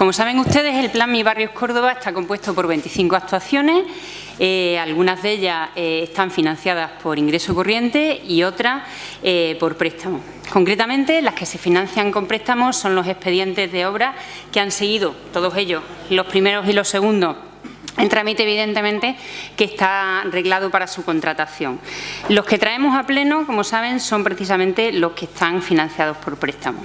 Como saben ustedes, el Plan Mi Barrio Córdoba está compuesto por 25 actuaciones, eh, algunas de ellas eh, están financiadas por ingreso corriente y otras eh, por préstamo. Concretamente, las que se financian con préstamos son los expedientes de obra que han seguido, todos ellos, los primeros y los segundos, en trámite, evidentemente, que está arreglado para su contratación. Los que traemos a pleno, como saben, son precisamente los que están financiados por préstamo.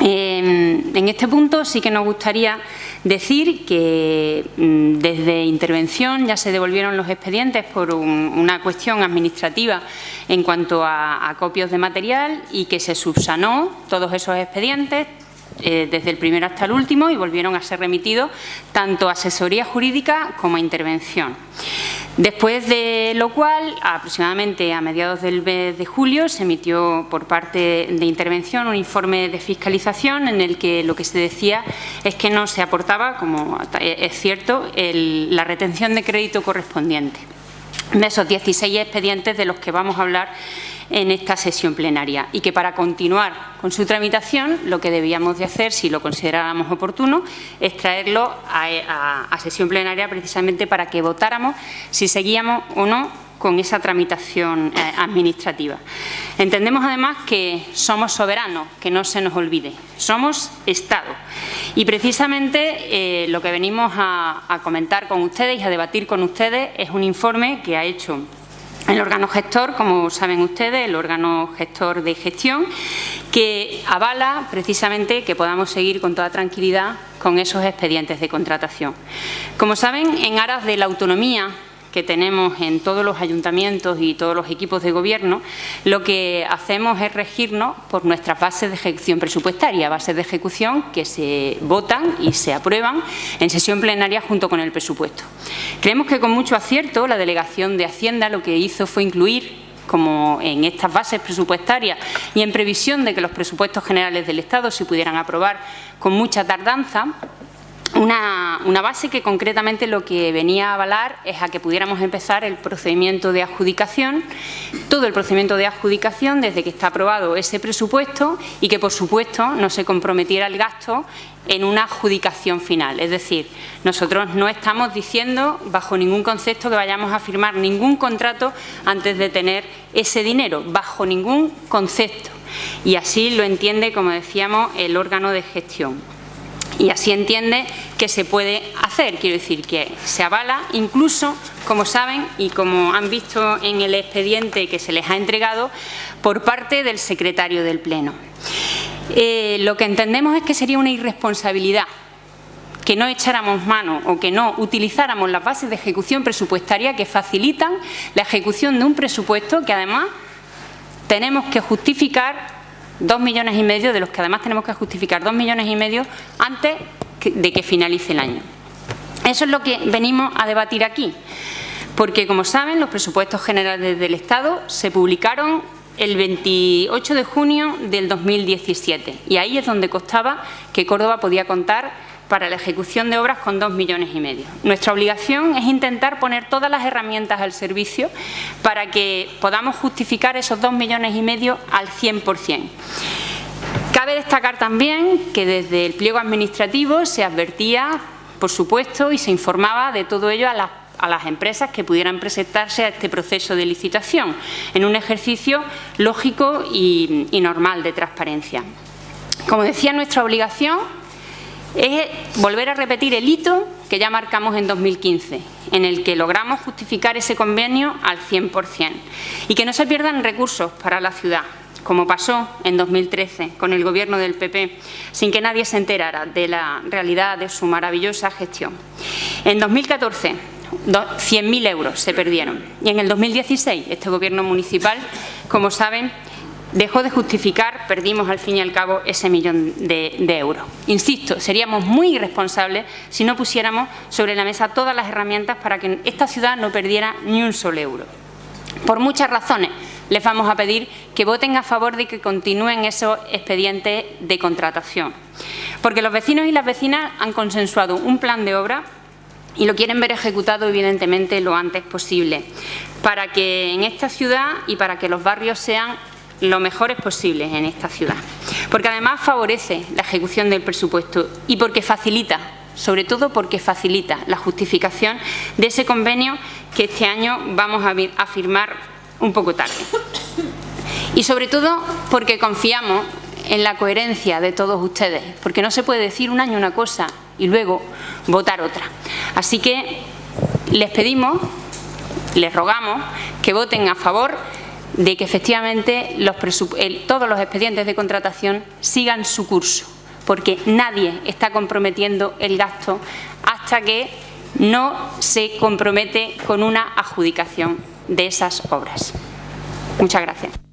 Em, en este punto sí que nos gustaría decir que mm, desde intervención ya se devolvieron los expedientes por una cuestión administrativa en cuanto a, a copios de material y que se subsanó todos esos expedientes, eh, desde el primero hasta el último y volvieron a ser remitidos tanto a asesoría jurídica como a intervención. Después de lo cual, aproximadamente a mediados del mes de julio, se emitió por parte de intervención un informe de fiscalización en el que lo que se decía es que no se aportaba, como es cierto, la retención de crédito correspondiente. De esos 16 expedientes de los que vamos a hablar en esta sesión plenaria y que para continuar con su tramitación lo que debíamos de hacer, si lo consideráramos oportuno, es traerlo a, sesión plenaria precisamente para que votáramos si seguíamos o no con esa tramitación eh, administrativa. Entendemos además que somos soberanos, que no se nos olvide, somos Estado. Y precisamente eh, lo que venimos a comentar con ustedes y a debatir con ustedes es un informe que ha hecho el órgano gestor, como saben ustedes, el órgano gestor de gestión, que avala precisamente que podamos seguir con toda tranquilidad con esos expedientes de contratación. Como saben, en aras de la autonomía que tenemos en todos los ayuntamientos y todos los equipos de gobierno, lo que hacemos es regirnos por nuestras bases de ejecución presupuestaria, bases de ejecución que se votan y se aprueban en sesión plenaria junto con el presupuesto. Creemos que con mucho acierto la Delegación de Hacienda lo que hizo fue incluir como en estas bases presupuestarias y en previsión de que los presupuestos generales del Estado se pudieran aprobar con mucha tardanza, una, base que concretamente lo que venía a avalar es a que pudiéramos empezar el procedimiento de adjudicación, todo el procedimiento de adjudicación desde que está aprobado ese presupuesto y que, por supuesto, no se comprometiera el gasto en una adjudicación final. Es decir, nosotros no estamos diciendo bajo ningún concepto que vayamos a firmar ningún contrato antes de tener ese dinero, bajo ningún concepto. Y así lo entiende, como decíamos, el órgano de gestión y así entiende que se puede hacer. Quiero decir que se avala incluso, como saben y como han visto en el expediente que se les ha entregado, por parte del secretario del Pleno. Eh, lo que entendemos es que sería una irresponsabilidad que no echáramos mano o que no utilizáramos las bases de ejecución presupuestaria que facilitan la ejecución de un presupuesto que además tenemos que justificar dos millones y medio, de los que además tenemos que justificar dos millones y medio antes de que finalice el año. Eso es lo que venimos a debatir aquí, porque como saben los presupuestos generales del Estado se publicaron el 28 de junio del 2017 y ahí es donde costaba que Córdoba podía contar para la ejecución de obras con dos millones y medio. Nuestra obligación es intentar poner todas las herramientas al servicio para que podamos justificar esos dos millones y medio al 100%. Cabe destacar también que desde el pliego administrativo se advertía, por supuesto, y se informaba de todo ello a las a las empresas que pudieran presentarse a este proceso de licitación, en un ejercicio lógico y, y normal de transparencia. Como decía, nuestra obligación es volver a repetir el hito que ya marcamos en 2015, en el que logramos justificar ese convenio al 100% y que no se pierdan recursos para la ciudad, como pasó en 2013 con el Gobierno del PP, sin que nadie se enterara de la realidad de su maravillosa gestión. En 2014, 100.000 euros se perdieron y en el 2016 este Gobierno municipal, como saben, dejó de justificar, perdimos al fin y al cabo ese millón de, euros. Insisto, seríamos muy irresponsables si no pusiéramos sobre la mesa todas las herramientas para que esta ciudad no perdiera ni un solo euro. Por muchas razones les vamos a pedir que voten a favor de que continúen esos expedientes de contratación. Porque los vecinos y las vecinas han consensuado un plan de obra y lo quieren ver ejecutado evidentemente lo antes posible, para que en esta ciudad y para que los barrios sean lo mejores posibles en esta ciudad. Porque además favorece la ejecución del presupuesto y porque facilita, sobre todo porque facilita la justificación de ese convenio que este año vamos a firmar un poco tarde. Y sobre todo porque confiamos en la coherencia de todos ustedes, porque no se puede decir un año una cosa y luego votar otra. Así que les pedimos, les rogamos que voten a favor de que efectivamente todos los expedientes de contratación sigan su curso, porque nadie está comprometiendo el gasto hasta que no se compromete con una adjudicación de esas obras. Muchas gracias.